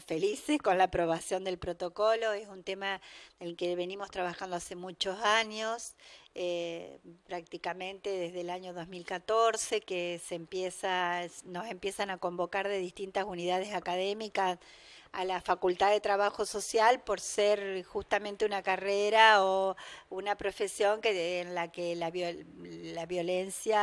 felices con la aprobación del protocolo. Es un tema en el que venimos trabajando hace muchos años, eh, prácticamente desde el año 2014, que se empieza, nos empiezan a convocar de distintas unidades académicas a la Facultad de Trabajo Social por ser justamente una carrera o una profesión que, en la que la, violencia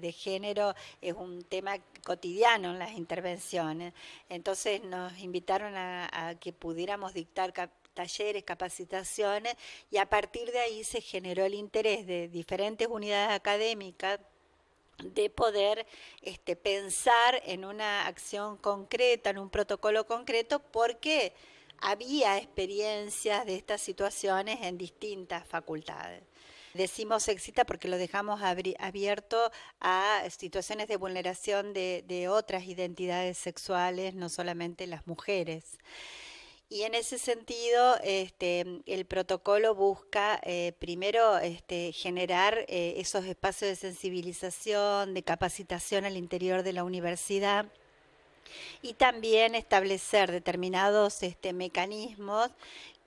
de género es un tema cotidiano en las intervenciones. Entonces nos invitaron a, a que pudiéramos dictar talleres, capacitaciones, y a partir de ahí se generó el interés de diferentes unidades académicas de poder este, pensar en una acción concreta, en un protocolo concreto, porque había experiencias de estas situaciones en distintas facultades. Decimos excita porque lo dejamos abierto a situaciones de vulneración de otras identidades sexuales, no solamente las mujeres. Y en ese sentido, este, el protocolo busca eh, primero este, generar eh, esos espacios de sensibilización, de capacitación al interior de la universidad y también establecer determinados este, mecanismos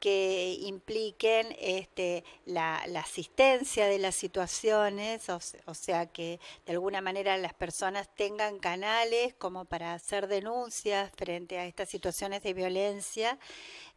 que impliquen este, la, asistencia de las situaciones, o, sea que de alguna manera las personas tengan canales como para hacer denuncias frente a estas situaciones de violencia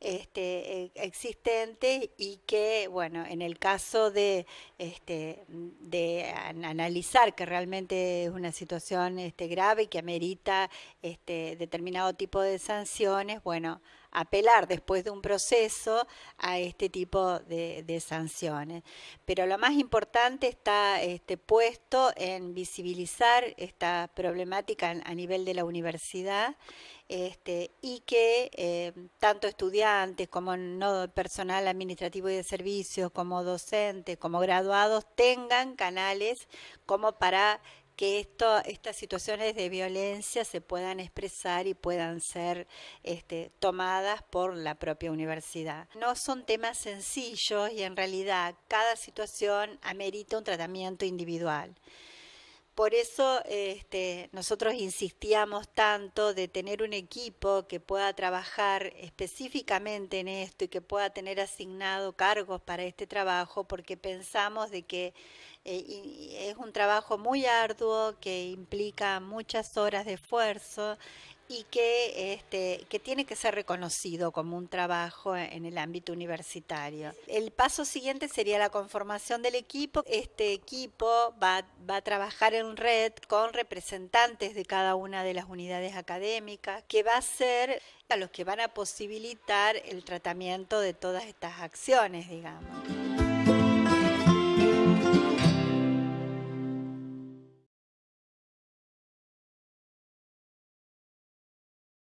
este, e, existentes y que, bueno, en el caso de, este, de analizar que realmente es una situación este, grave y que amerita este, determinado tipo de sanciones, bueno, apelar después de un proceso a este tipo de, sanciones. Pero lo más importante está este, puesto en visibilizar esta problemática a nivel de la universidad este, y que eh, tanto estudiantes como no personal administrativo y de servicios, como docentes, como graduados, tengan canales como para que esto, estas situaciones de violencia se puedan expresar y puedan ser este, tomadas por la propia universidad. No son temas sencillos y en realidad cada situación amerita un tratamiento individual. Por eso este, nosotros insistíamos tanto de tener un equipo que pueda trabajar específicamente en esto y que pueda tener asignado cargos para este trabajo, porque pensamos de que eh, es un trabajo muy arduo que implica muchas horas de esfuerzo y que, este, que tiene que ser reconocido como un trabajo en el ámbito universitario. El paso siguiente sería la conformación del equipo. Este equipo va, va a trabajar en red con representantes de cada una de las unidades académicas, que va a ser a los que van a posibilitar el tratamiento de todas estas acciones, digamos.